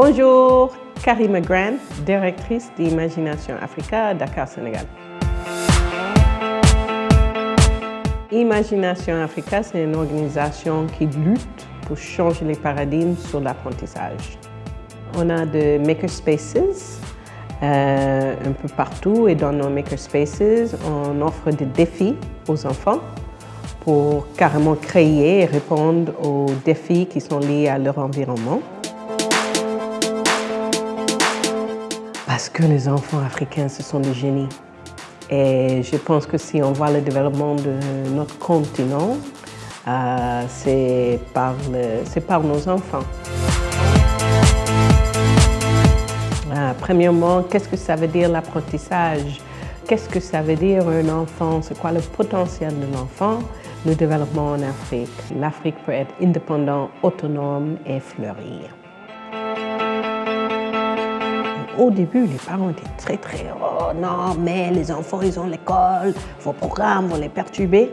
Bonjour, Karima Grant, directrice d'Imagination Africa, Dakar, Sénégal. Imagination Africa, c'est une organisation qui lutte pour changer les paradigmes sur l'apprentissage. On a des makerspaces euh, un peu partout et dans nos makerspaces, on offre des défis aux enfants pour carrément créer et répondre aux défis qui sont liés à leur environnement. Parce que les enfants africains, ce sont des génies. Et je pense que si on voit le développement de notre continent, euh, c'est par, nos enfants. Euh, premièrement, qu'est-ce que ça veut dire l'apprentissage? Qu'est-ce que ça veut dire un enfant? C'est quoi le potentiel de l'enfant? Le développement en Afrique. L'Afrique peut être indépendante, autonome et fleurir. Au début, les parents étaient très très « Oh non, mais les enfants, ils ont l'école, vos programmes vont les perturber. »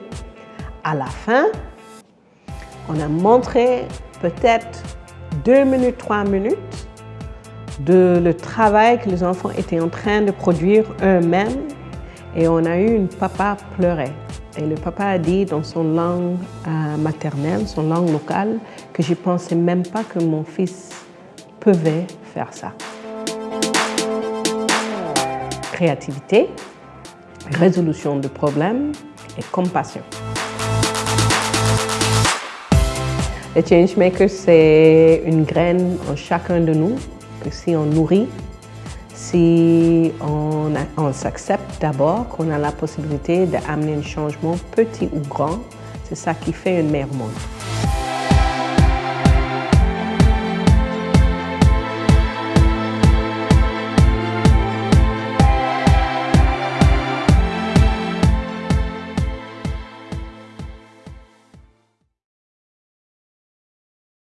À la fin, on a montré peut-être deux minutes, trois minutes de le travail que les enfants étaient en train de produire eux-mêmes et on a eu une papa pleurer. Et le papa a dit dans son langue euh, maternelle, son langue locale, que je ne pensais même pas que mon fils pouvait faire ça. Créativité, résolution de problèmes et compassion. Le Changemaker, c'est une graine en chacun de nous que si on nourrit, si on, on s'accepte d'abord qu'on a la possibilité d'amener un changement petit ou grand, c'est ça qui fait un meilleur monde.